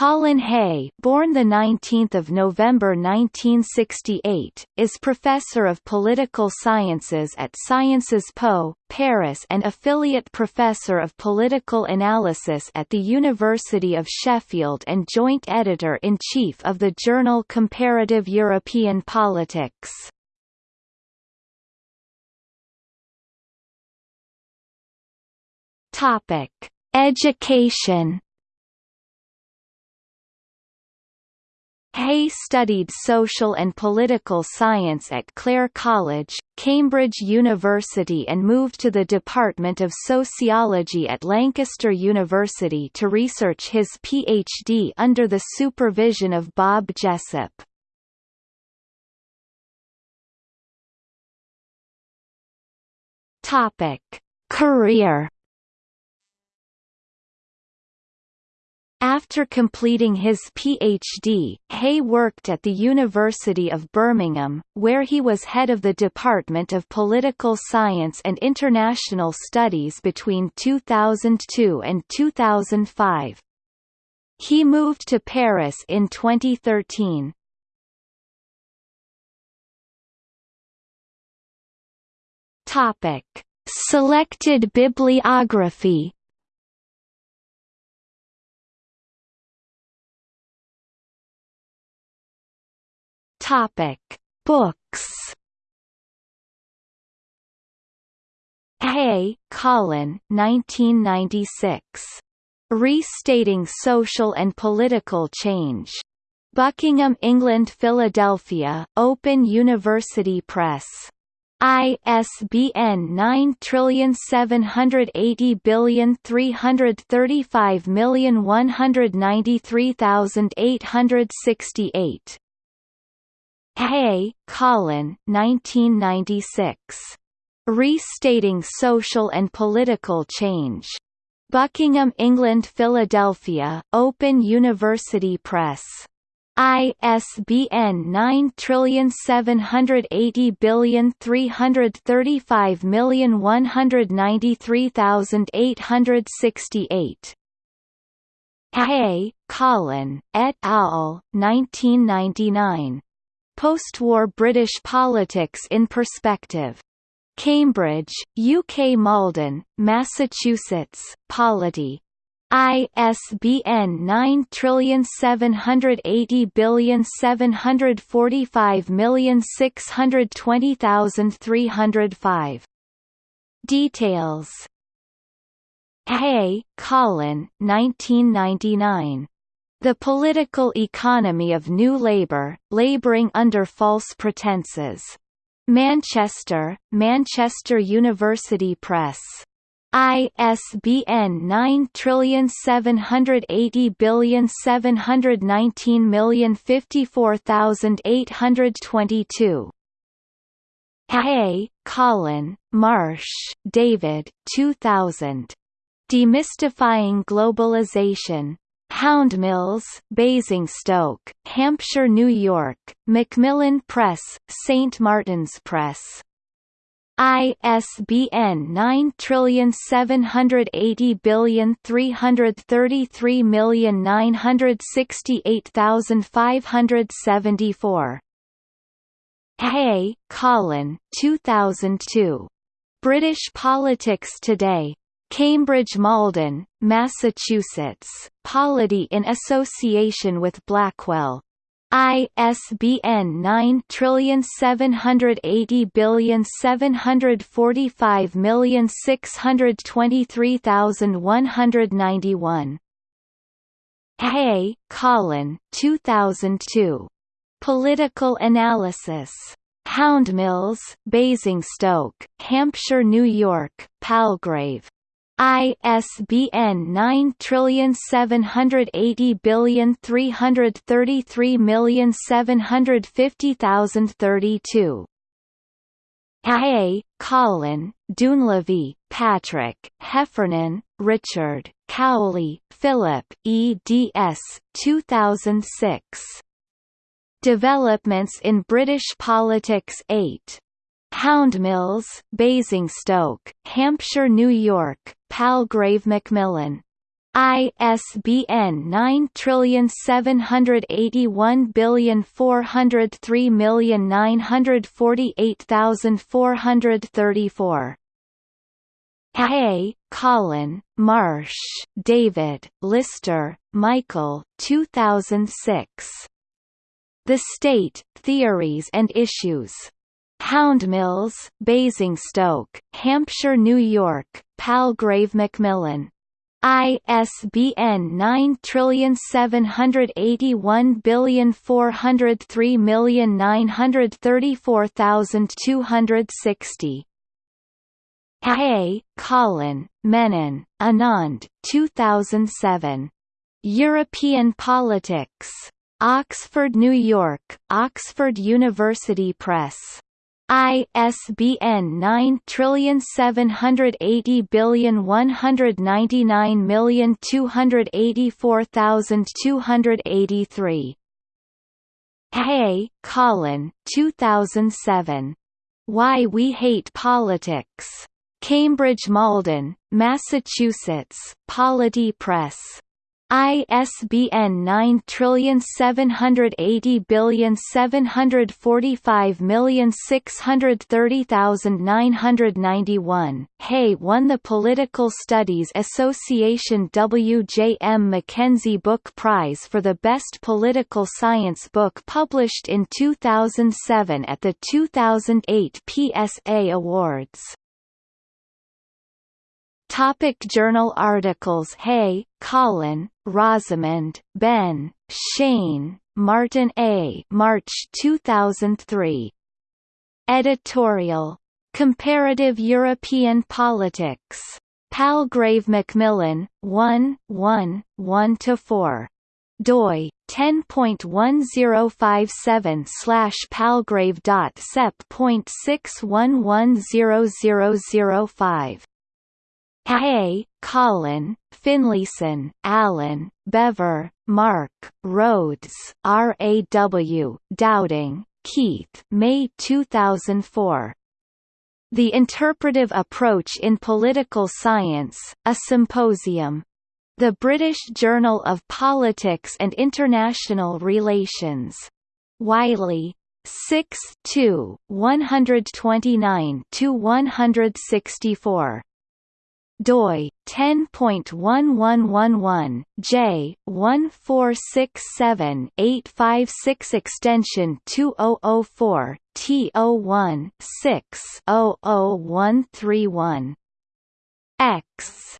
Colin Hay, born the 19th of November 1968, is professor of political sciences at Sciences Po, Paris and affiliate professor of political analysis at the University of Sheffield and joint editor-in-chief of the journal Comparative European Politics. Topic: Education Hay studied social and political science at Clare College, Cambridge University and moved to the Department of Sociology at Lancaster University to research his PhD under the supervision of Bob. Topic. Career After completing his PhD, Hay worked at the University of Birmingham, where he was head of the Department of Political Science and International Studies between 2002 and 2005. He moved to Paris in 2013. Topic: Selected bibliography Topic: Books. Hay, Colin 1996. Restating Social and Political Change. Buckingham England Philadelphia, Open University Press. ISBN 9780335193868. Hay, Colin 1996. Restating Social and Political Change. Buckingham England Philadelphia, Open University Press. ISBN 9780335193868. Hay, Colin, et al. 1999. Post-war British politics in perspective. Cambridge, UK Malden, Massachusetts, Polity. ISBN 9780745620305. Details Hay, Colin 1999. The Political Economy of New Labour, Labouring Under False Pretences. Manchester, Manchester University Press. ISBN 9780719054822. Hay, Colin, Marsh, David 2000. Demystifying Globalization. Houndmills, Basingstoke, Hampshire, New York, Macmillan Press, St. Martin's Press. ISBN 9780333968574. Hay, Colin 2002. British Politics Today. Cambridge Malden, Massachusetts, Polity in association with Blackwell. ISBN 9780745623191. Hay, Colin 2002. Political Analysis. Houndmills, Basingstoke, Hampshire, New York, Palgrave. ISBN 9780333750032. Hay. Colin, Dunleavy, Patrick, Heffernan, Richard, Cowley, Philip, eds. 2006. Developments in British Politics 8. Houndmills, Basingstoke, Hampshire, New York, Palgrave Macmillan. ISBN 9781403948434. Hay, Colin, Marsh, David, Lister, Michael 2006. The State, Theories and Issues. Houndmills, Basingstoke, Hampshire New York, Palgrave Macmillan. ISBN 9781403934260. Hay, Colin, Menon, Anand 2007. European Politics. Oxford, New York, Oxford University Press. ISBN 9780199284283. Hay, Colin 2007. Why We Hate Politics. Cambridge Malden, Massachusetts, Polity Press. ISBN 9780745630991. Hay won the Political Studies Association W. J. M. Mackenzie Book Prize for the Best Political Science Book published in 2007 at the 2008 PSA Awards. Topic journal articles Hay, Colin, Rosamond, Ben, Schain, Martin A. March 2003. Editorial. Comparative European Politics. Palgrave Macmillan, 1, 1, 1–4. doi 10.1057 slash palgrave.sep.6110005 Hay, Colin, Finlayson, Alan, Bevir, Mark, Rhodes, R.A.W., Dowding, Keith May 2004. The Interpretive Approach in Political Science, a Symposium. The British Journal of Politics and International Relations. Wiley. 6 2, 129–164 doi 10.1111 j 1467-856 extension 2004 T01 6 00131 X